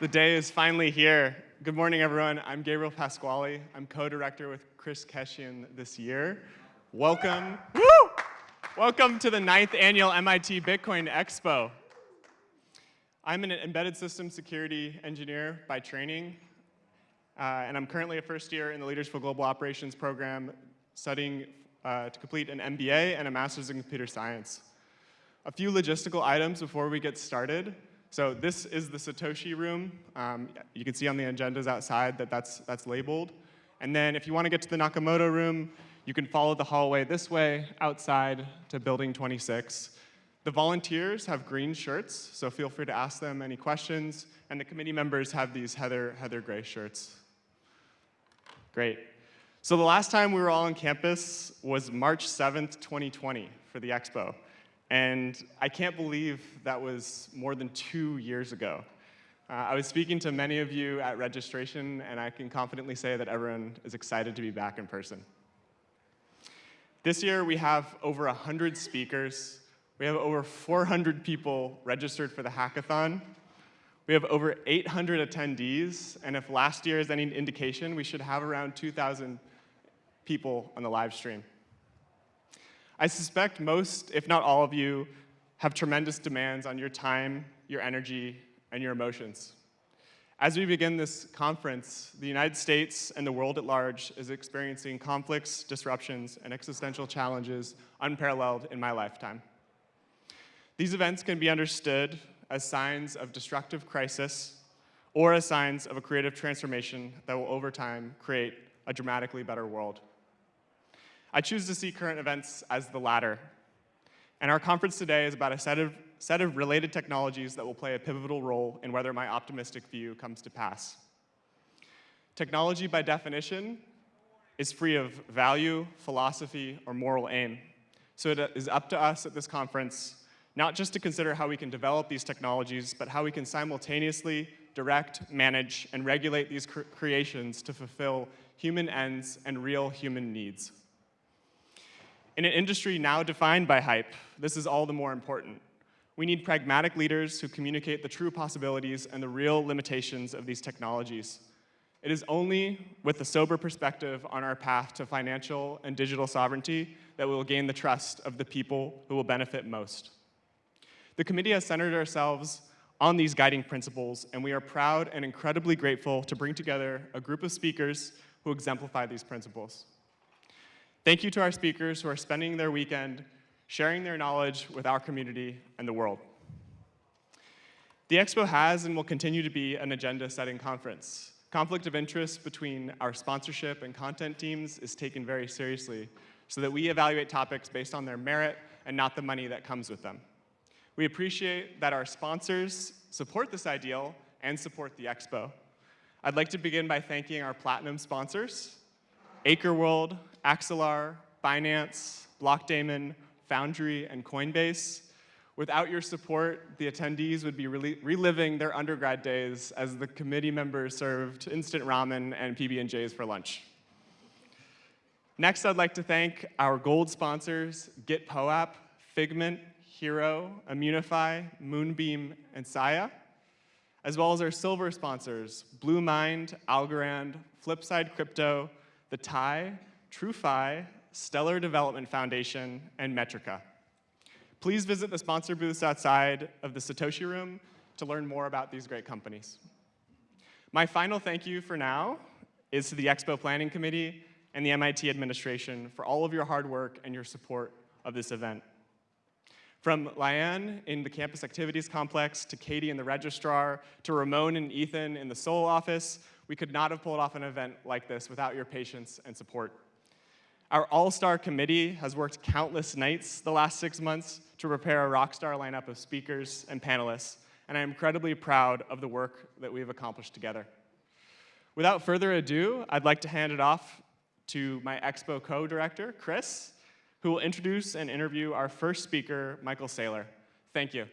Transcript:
The day is finally here. Good morning, everyone. I'm Gabriel Pasquale. I'm co-director with Chris Keshian this year. Welcome, woo! Welcome to the ninth annual MIT Bitcoin Expo. I'm an embedded system security engineer by training, uh, and I'm currently a first year in the Leaders for Global Operations program studying uh, to complete an MBA and a master's in computer science. A few logistical items before we get started. So this is the Satoshi room. Um, you can see on the agendas outside that that's, that's labeled. And then if you want to get to the Nakamoto room, you can follow the hallway this way outside to building 26. The volunteers have green shirts, so feel free to ask them any questions. And the committee members have these heather, heather gray shirts. Great. So the last time we were all on campus was March 7th, 2020 for the expo. And I can't believe that was more than two years ago. Uh, I was speaking to many of you at registration, and I can confidently say that everyone is excited to be back in person. This year, we have over 100 speakers. We have over 400 people registered for the hackathon. We have over 800 attendees, and if last year is any indication, we should have around 2,000 people on the live stream. I suspect most, if not all of you, have tremendous demands on your time, your energy, and your emotions. As we begin this conference, the United States and the world at large is experiencing conflicts, disruptions, and existential challenges unparalleled in my lifetime. These events can be understood as signs of destructive crisis or as signs of a creative transformation that will over time create a dramatically better world. I choose to see current events as the latter. And our conference today is about a set of, set of related technologies that will play a pivotal role in whether my optimistic view comes to pass. Technology, by definition, is free of value, philosophy, or moral aim. So it is up to us at this conference not just to consider how we can develop these technologies, but how we can simultaneously direct, manage, and regulate these cre creations to fulfill human ends and real human needs. In an industry now defined by hype, this is all the more important. We need pragmatic leaders who communicate the true possibilities and the real limitations of these technologies. It is only with a sober perspective on our path to financial and digital sovereignty that we will gain the trust of the people who will benefit most. The committee has centered ourselves on these guiding principles, and we are proud and incredibly grateful to bring together a group of speakers who exemplify these principles. Thank you to our speakers who are spending their weekend sharing their knowledge with our community and the world. The Expo has and will continue to be an agenda-setting conference. Conflict of interest between our sponsorship and content teams is taken very seriously so that we evaluate topics based on their merit and not the money that comes with them. We appreciate that our sponsors support this ideal and support the Expo. I'd like to begin by thanking our platinum sponsors, World, Axelar, Binance, Blockdaemon, Foundry, and Coinbase. Without your support, the attendees would be reliving their undergrad days as the committee members served instant ramen and PB&Js for lunch. Next, I'd like to thank our gold sponsors, GitPOAP, Figment, Hiro, Immunefi, Moonbeam, and Saya, as well as our silver sponsors, Bluemind, Algorand, Flipside Crypto, The TIE, TrueFi, Stellar Development Foundation, and Metrica. Please visit the sponsor booths outside of the Satoshi Room to learn more about these great companies. My final thank you for now is to the Expo Planning Committee and the MIT administration for all of your hard work and your support of this event. From Liane in the campus activities complex, to Katie in the registrar, to Ramon and Ethan in the SOLE office, we could not have pulled off an event like this without your patience and support. Our all-star committee has worked countless nights the last six months to prepare a rockstar lineup of speakers and panelists, and I'm incredibly proud of the work that we've accomplished together. Without further ado, I'd like to hand it off to my Expo co-director, Chris, who will introduce and interview our first speaker, Michael Saylor. Thank you.